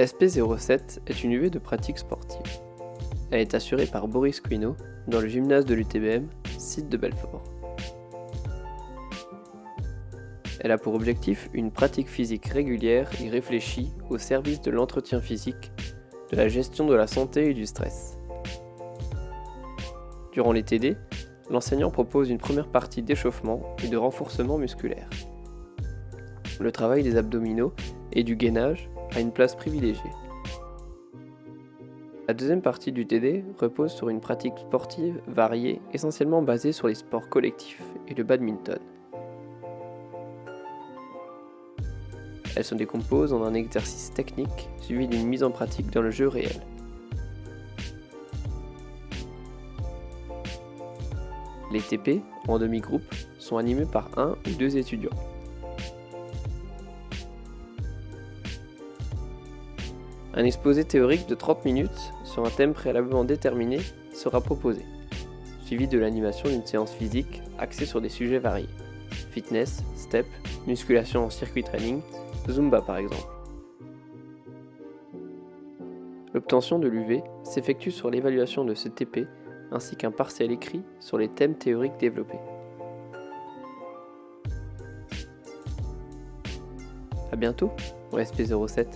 SP07 est une UV de pratique sportive. Elle est assurée par Boris Quino dans le gymnase de l'UTBM, site de Belfort. Elle a pour objectif une pratique physique régulière et réfléchie au service de l'entretien physique, de la gestion de la santé et du stress. Durant les TD, l'enseignant propose une première partie d'échauffement et de renforcement musculaire. Le travail des abdominaux et du gainage a une place privilégiée. La deuxième partie du TD repose sur une pratique sportive variée essentiellement basée sur les sports collectifs et le badminton. Elle se décompose en un exercice technique suivi d'une mise en pratique dans le jeu réel. Les TP, en demi-groupe, sont animés par un ou deux étudiants. Un exposé théorique de 30 minutes sur un thème préalablement déterminé sera proposé, suivi de l'animation d'une séance physique axée sur des sujets variés. Fitness, step, musculation en circuit training, Zumba par exemple. L'obtention de l'UV s'effectue sur l'évaluation de ce TP ainsi qu'un partiel écrit sur les thèmes théoriques développés. A bientôt au SP07